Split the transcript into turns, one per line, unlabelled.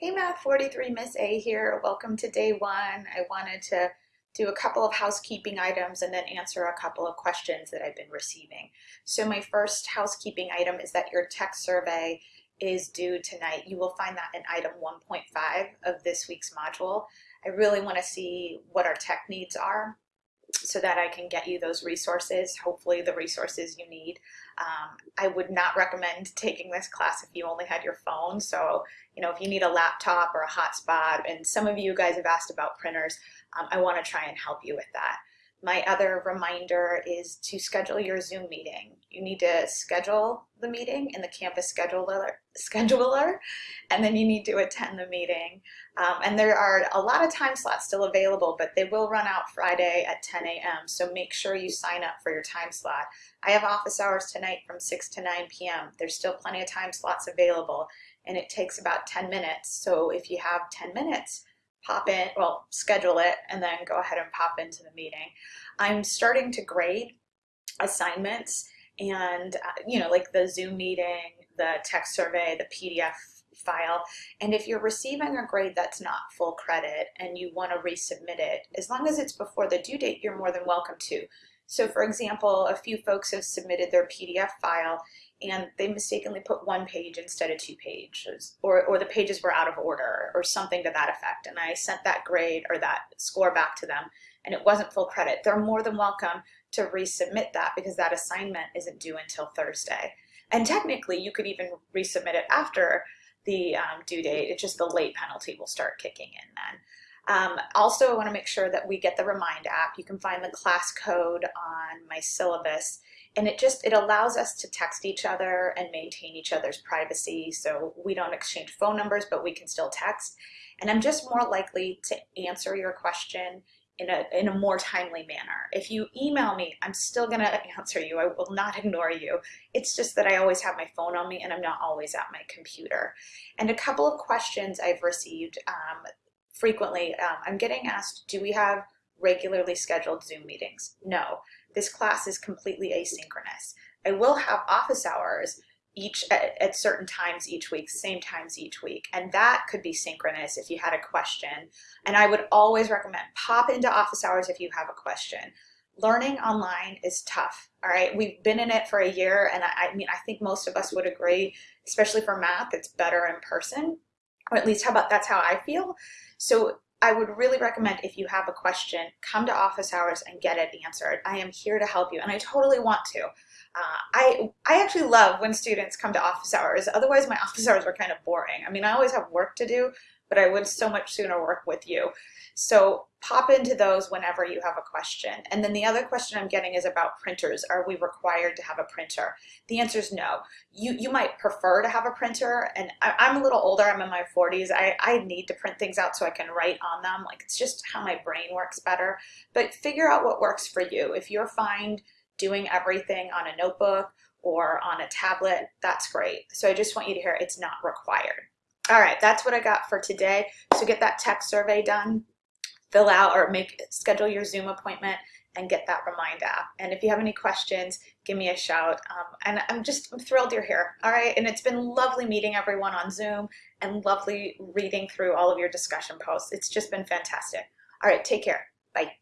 Hey Math 43, Miss A here. Welcome to day one. I wanted to do a couple of housekeeping items and then answer a couple of questions that I've been receiving. So my first housekeeping item is that your tech survey is due tonight. You will find that in item 1.5 of this week's module. I really want to see what our tech needs are so that I can get you those resources, hopefully the resources you need. Um, I would not recommend taking this class if you only had your phone. So, you know, if you need a laptop or a hotspot, and some of you guys have asked about printers, um, I want to try and help you with that. My other reminder is to schedule your Zoom meeting. You need to schedule the meeting in the campus scheduler, scheduler and then you need to attend the meeting. Um, and there are a lot of time slots still available, but they will run out Friday at 10 a.m. So make sure you sign up for your time slot. I have office hours tonight from 6 to 9 p.m. There's still plenty of time slots available and it takes about 10 minutes. So if you have 10 minutes, pop in, well, schedule it, and then go ahead and pop into the meeting. I'm starting to grade assignments and, uh, you know, like the Zoom meeting, the text survey, the PDF file. And if you're receiving a grade that's not full credit and you want to resubmit it, as long as it's before the due date, you're more than welcome to. So for example, a few folks have submitted their PDF file and they mistakenly put one page instead of two pages, or, or the pages were out of order, or something to that effect. And I sent that grade or that score back to them, and it wasn't full credit. They're more than welcome to resubmit that because that assignment isn't due until Thursday. And technically, you could even resubmit it after the um, due date. It's just the late penalty will start kicking in then. Um, also, I want to make sure that we get the Remind app. You can find the class code on my syllabus and it just it allows us to text each other and maintain each other's privacy so we don't exchange phone numbers but we can still text and I'm just more likely to answer your question in a, in a more timely manner. If you email me, I'm still going to answer you. I will not ignore you. It's just that I always have my phone on me and I'm not always at my computer. And a couple of questions I've received um, frequently, um, I'm getting asked, do we have regularly scheduled Zoom meetings? No. This class is completely asynchronous. I will have office hours each at, at, certain times each week, same times each week. And that could be synchronous if you had a question. And I would always recommend pop into office hours if you have a question. Learning online is tough, all right? We've been in it for a year, and I, I mean, I think most of us would agree, especially for math, it's better in person, or at least how about that's how I feel. So I would really recommend if you have a question, come to office hours and get it answered. I am here to help you and I totally want to. Uh, I, I actually love when students come to office hours. Otherwise my office hours are kind of boring. I mean, I always have work to do, but I would so much sooner work with you. So pop into those whenever you have a question. And then the other question I'm getting is about printers. Are we required to have a printer? The answer is no. You, you might prefer to have a printer, and I, am a little older, I'm in my 40s. I, I need to print things out so I can write on them. Like it's just how my brain works better. But figure out what works for you. If you're fine doing everything on a notebook or on a tablet, that's great. So I just want you to hear it's not required. All right, that's what I got for today. So get that tech survey done, fill out or make schedule your Zoom appointment and get that Remind app. And if you have any questions, give me a shout. Um, and I'm just I'm thrilled you're here. All right, and it's been lovely meeting everyone on Zoom and lovely reading through all of your discussion posts. It's just been fantastic. All right, take care. Bye.